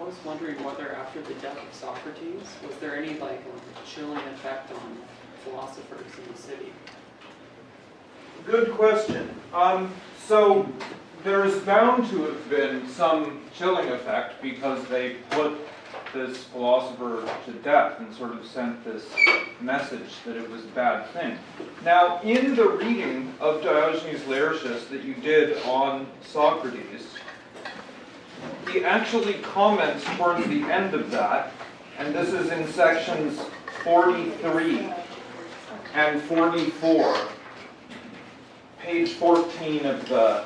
I was wondering whether after the death of Socrates, was there any like chilling effect on philosophers in the city? Good question. Um, so there's bound to have been some chilling effect because they put this philosopher to death and sort of sent this message that it was a bad thing. Now, in the reading of Diogenes Laertius that you did on Socrates, he actually comments towards the end of that, and this is in sections 43 and 44, page 14 of the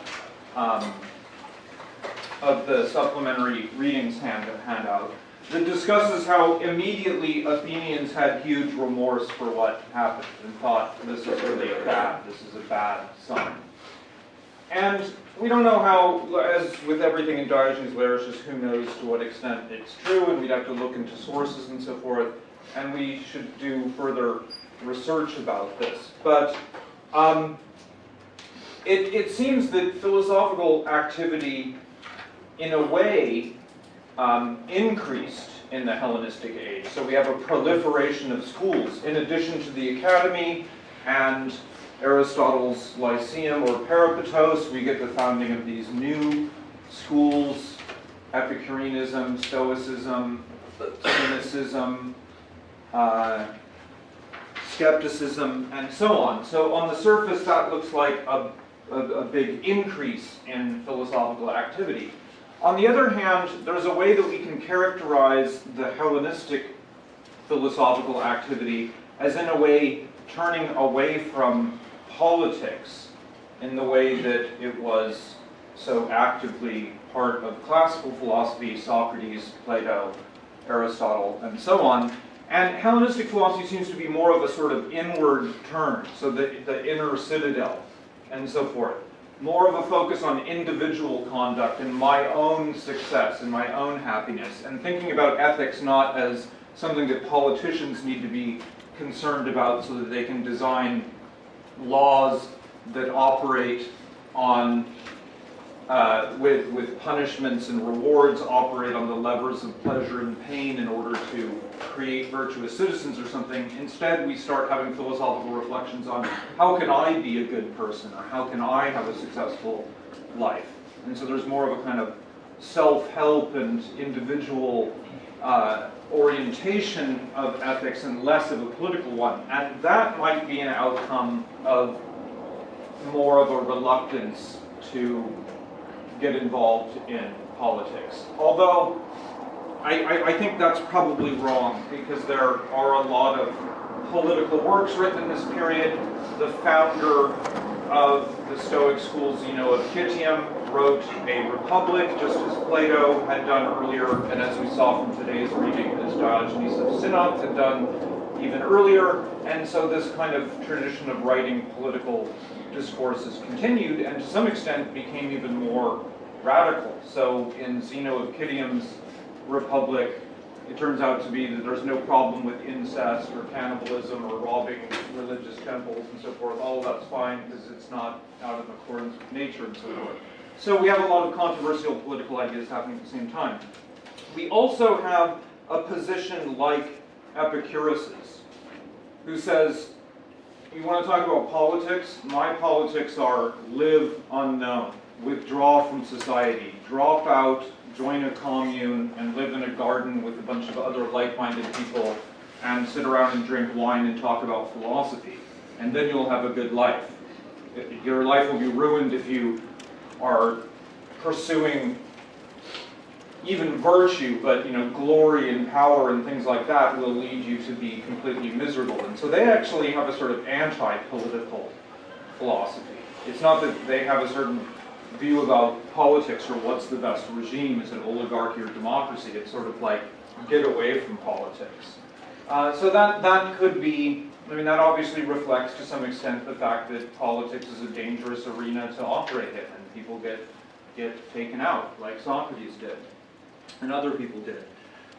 um, of the supplementary readings hand, handout that discusses how immediately Athenians had huge remorse for what happened and thought this is really bad, this is a bad sign. And we don't know how, as with everything in Diogenes Laertius, who knows to what extent it's true, and we'd have to look into sources and so forth, and we should do further research about this. But um, it, it seems that philosophical activity, in a way, um, increased in the Hellenistic age. So we have a proliferation of schools. In addition to the academy and Aristotle's Lyceum or Peripatos, we get the founding of these new schools, Epicureanism, Stoicism, Cynicism, uh, skepticism, and so on. So on the surface, that looks like a, a, a big increase in philosophical activity. On the other hand, there's a way that we can characterize the Hellenistic philosophical activity as in a way turning away from politics in the way that it was so actively part of classical philosophy, Socrates, Plato, Aristotle, and so on. And Hellenistic philosophy seems to be more of a sort of inward turn, so the, the inner citadel, and so forth more of a focus on individual conduct and my own success and my own happiness, and thinking about ethics not as something that politicians need to be concerned about so that they can design laws that operate on uh, with, with punishments and rewards operate on the levers of pleasure and pain in order to create virtuous citizens or something. Instead, we start having philosophical reflections on how can I be a good person or how can I have a successful life. And so there's more of a kind of self-help and individual uh, orientation of ethics and less of a political one. And that might be an outcome of more of a reluctance to get involved in politics. Although I, I, I, think that's probably wrong because there are a lot of political works written in this period. The founder of the Stoic school, Zeno of Citium, wrote a Republic, just as Plato had done earlier, and as we saw from today's reading, Diogenes of Sinope had done even earlier. And so this kind of tradition of writing political discourses continued, and to some extent became even more radical. So in Zeno of Citium's Republic, it turns out to be that there's no problem with incest or cannibalism or robbing religious temples and so forth. All of that's fine because it's not out of accordance with nature and so forth. So we have a lot of controversial political ideas happening at the same time. We also have a position like Epicurus's, who says, you want to talk about politics? My politics are live unknown, withdraw from society, drop out join a commune and live in a garden with a bunch of other like-minded people and sit around and drink wine and talk about philosophy. And then you'll have a good life. Your life will be ruined if you are pursuing even virtue, but you know, glory and power and things like that will lead you to be completely miserable. And so they actually have a sort of anti-political philosophy. It's not that they have a certain view about politics or what's the best regime, is it oligarchy or democracy? It's sort of like get away from politics. Uh, so that, that could be, I mean, that obviously reflects to some extent the fact that politics is a dangerous arena to operate in, and people get, get taken out, like Socrates did, and other people did.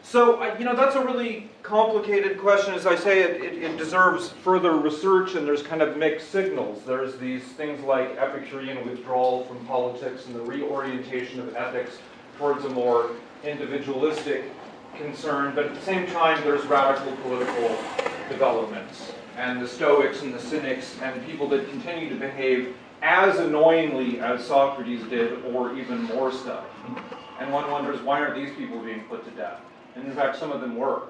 So, you know, that's a really complicated question. As I say, it, it, it, deserves further research, and there's kind of mixed signals. There's these things like Epicurean withdrawal from politics and the reorientation of ethics towards a more individualistic concern, but at the same time, there's radical political developments. And the Stoics and the Cynics and people that continue to behave as annoyingly as Socrates did, or even more so. And one wonders, why aren't these people being put to death? And in fact, some of them were.